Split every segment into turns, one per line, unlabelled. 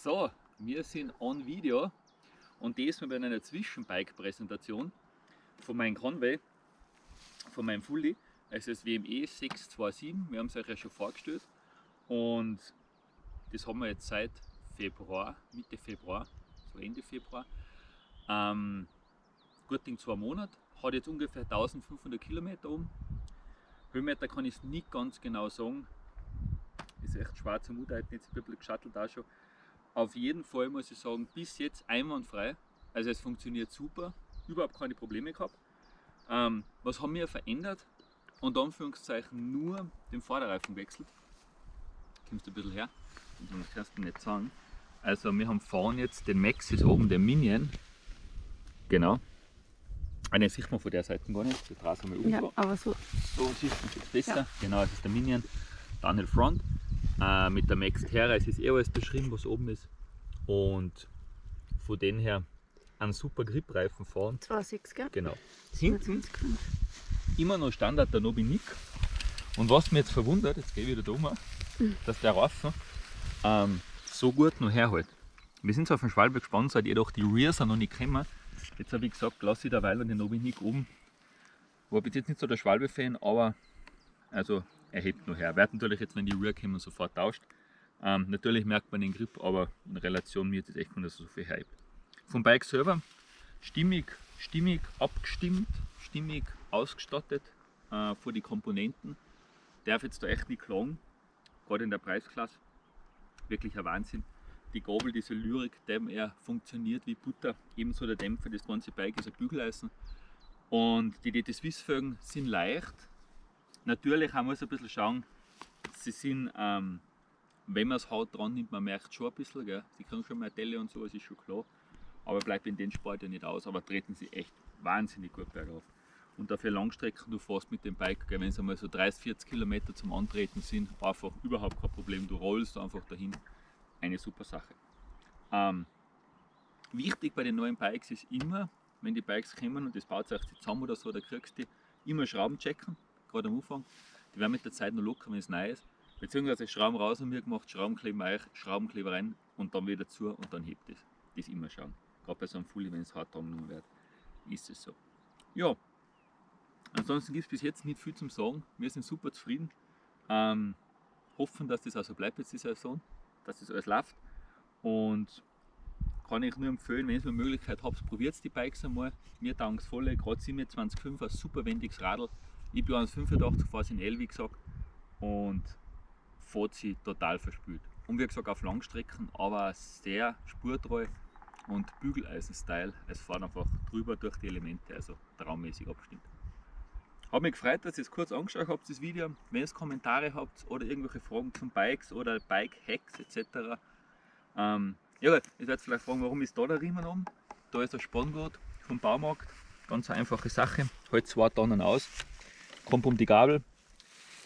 So, wir sind on Video und diesmal bei einer Zwischenbike-Präsentation von meinem Conway, von meinem Fully. Es ist WME 627, wir haben es euch ja schon vorgestellt und das haben wir jetzt seit Februar, Mitte Februar, so Ende Februar. Ähm, gut Ding zwei Monate, hat jetzt ungefähr 1500 Kilometer um. Höhenmeter kann ich es nicht ganz genau sagen, ist echt schwer zum Mut, jetzt ein bisschen geschattelt auch schon. Auf jeden Fall muss ich sagen, bis jetzt einwandfrei. Also es funktioniert super, überhaupt keine Probleme gehabt. Ähm, was haben wir verändert? Und Anführungszeichen nur den Vorderreifen gewechselt. Kommst du ein bisschen her? Das kannst du nicht sagen. Also wir haben vorne jetzt den Maxis oben, den Minion. Genau. Ah, den sieht man von der Seite gar nicht. Das draußen haben wir
ja, aber so.
So sieht man jetzt besser. Ja. Genau, das ist der Minion. Downhill Front. Äh, mit der Max Terra, es ist eh alles beschrieben, was oben ist. Und von dem her einen super Grip-Reifen fahren.
2,6 gell?
Genau. Hinten immer noch Standard der Nobinik. Und was mich jetzt verwundert, jetzt gehe ich wieder da um, dass der Reifen ähm, so gut noch herhält. Wir sind so auf dem Schwalbe gespannt, seit jedoch die Rears noch nicht gekommen. Jetzt habe ich gesagt, lasse ich derweil den Nobinik oben. War bis jetzt nicht so der Schwalbe-Fan, aber also er hebt noch her. Wird natürlich jetzt, wenn die Rear kommen, sofort tauscht. Ähm, natürlich merkt man den Grip, aber in Relation mir jetzt echt von, dass er so viel hebt. Vom Bike selber stimmig, stimmig abgestimmt, stimmig ausgestattet äh, für die Komponenten. Darf jetzt da echt nicht klagen, gerade in der Preisklasse. Wirklich ein Wahnsinn. Die Gabel, diese Lyrik, dem er funktioniert wie Butter. Ebenso der Dämpfer, das ganze Bike ist ein Bügeleisen. Und die DT Swiss Felgen sind leicht, Natürlich man muss ein bisschen schauen, sie sind, ähm, wenn man es Haut dran nimmt, man merkt schon ein bisschen, gell? sie kriegen schon mehr Delle und so, das ist schon klar. Aber bleibt in den Sport ja nicht aus, aber treten sie echt wahnsinnig gut bergauf. Und dafür Langstrecken, du fährst mit dem Bike, wenn es einmal so 30, 40 Kilometer zum Antreten sind, einfach überhaupt kein Problem. Du rollst einfach dahin. Eine super Sache. Ähm, wichtig bei den neuen Bikes ist immer, wenn die Bikes kommen und das baut sich zusammen oder so, da kriegst du immer Schrauben checken gerade am Anfang. Die werden mit der Zeit noch locker, wenn es neu ist. Beziehungsweise Schrauben raus und mir gemacht, Schraubenkleber rein, Schraubenkleber rein und dann wieder zu und dann hebt es. Das immer schauen. Gerade bei so einem Fully, wenn es hart dran wird, ist es so. Ja, ansonsten gibt es bis jetzt nicht viel zum Sagen. Wir sind super zufrieden. Ähm, hoffen, dass das auch so bleibt jetzt die Saison, dass das alles läuft. Und kann ich nur empfehlen, wenn ihr eine Möglichkeit habt, probiert die Bikes einmal. Mir es voll, gerade 27,5 ein super wendiges Radl. Ich bin 1,85, fahre in L, wie gesagt, und fährt sie total verspült. Und wie gesagt, auf Langstrecken, aber sehr spurtreu und Bügeleisen-Style. Es fahren einfach drüber durch die Elemente, also traummäßig abstimmt. Habe mich gefreut, dass ihr es kurz angeschaut habt, das Video. Wenn ihr Kommentare habt oder irgendwelche Fragen zum Bikes oder Bike-Hacks etc. Ähm, ja, ihr werdet vielleicht fragen, warum ist da der Riemen um? Da ist der Spanngurt vom Baumarkt. Ganz einfache Sache. Halt zwei Tonnen aus kommt um die Gabel,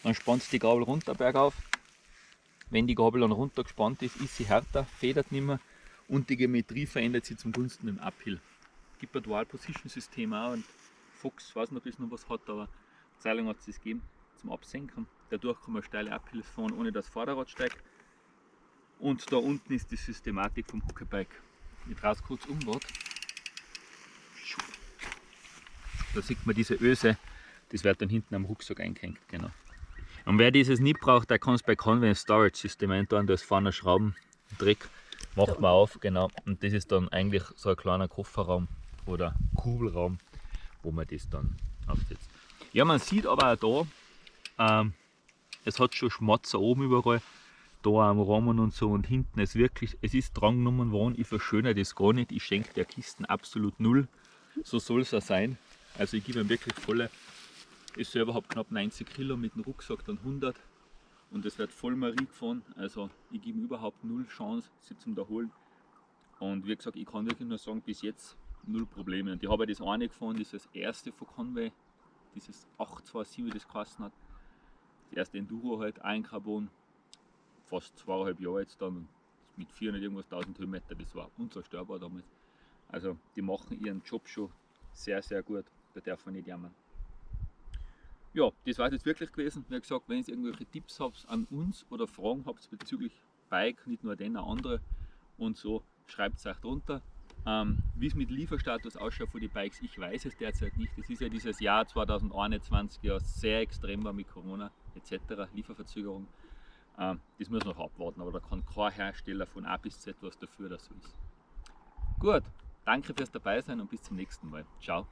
dann spannt die Gabel runter bergauf. Wenn die Gabel dann runter gespannt ist, ist sie härter, federt nicht mehr und die Geometrie verändert sich zum Gunsten im Uphill. Gibt ein Dual Position System auch und Fox weiß nicht, ob es noch was hat, aber Zeilung hat es das gegeben zum Absenken. Dadurch kann man steile Uphills fahren, ohne dass das Vorderrad steigt. Und da unten ist die Systematik vom Hockebike. Ich es kurz um. Da sieht man diese Öse, das wird dann hinten am Rucksack eingehängt, genau. Und wer dieses nicht braucht, der kann es bei Convenience Storage System eintun, da ist vorne Schrauben, Dreck, macht man auf, genau. Und das ist dann eigentlich so ein kleiner Kofferraum oder Kugelraum, wo man das dann aufsetzt. Ja, man sieht aber auch da, ähm, es hat schon Schmatzer oben überall, da am Rahmen und so und hinten ist wirklich, es ist dran genommen worden, ich verschönere das gar nicht, ich schenke der Kisten absolut null, so soll es auch sein. Also ich gebe ihm wirklich volle ich selber habe knapp 90 Kilo, mit dem Rucksack dann 100 und es wird voll Marie gefahren. Also ich gebe überhaupt null Chance, sie zum holen. Und wie gesagt, ich kann wirklich nur sagen, bis jetzt null Probleme. Und ich habe das eine gefahren, dieses erste von Conway, dieses 827, wie das geheißen hat. Das erste Enduro halt, ein Carbon, fast zweieinhalb Jahre jetzt dann, mit 400 irgendwas 1000 Höhenmeter, das war unzerstörbar damals. Also die machen ihren Job schon sehr, sehr gut, da darf man nicht jammern ja, das war es jetzt wirklich gewesen. Wie gesagt, wenn ihr irgendwelche Tipps habt an uns oder Fragen habt bezüglich Bike, nicht nur den, auch andere, und so. Schreibt es euch drunter. Ähm, Wie es mit Lieferstatus ausschaut für die Bikes, ich weiß es derzeit nicht. Es ist ja dieses Jahr 2021 ja sehr extrem war mit Corona etc., Lieferverzögerung. Ähm, das muss noch abwarten, aber da kann kein Hersteller von A bis Z was dafür, dass so ist. Gut, danke fürs Dabeisein und bis zum nächsten Mal. Ciao.